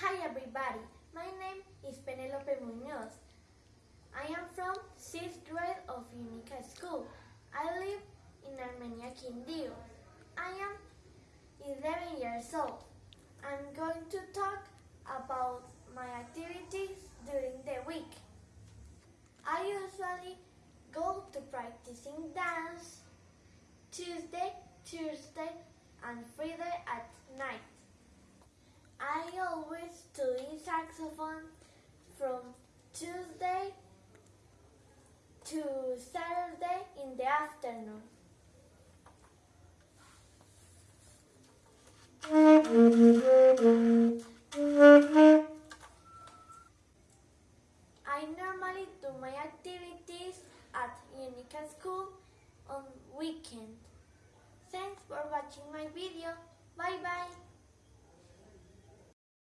Hi everybody, my name is Penelope Munoz. I am from 6th grade of Unica School. I live in Armenia, Quindío. I am 11 years old. I'm going to talk about my activities during the week. I usually go to practicing dance Tuesday, Tuesday, and Friday at night always to lead saxophone from Tuesday to Saturday in the afternoon. I normally do my activities at Unica School on weekend. Thanks for watching my video. Bye bye.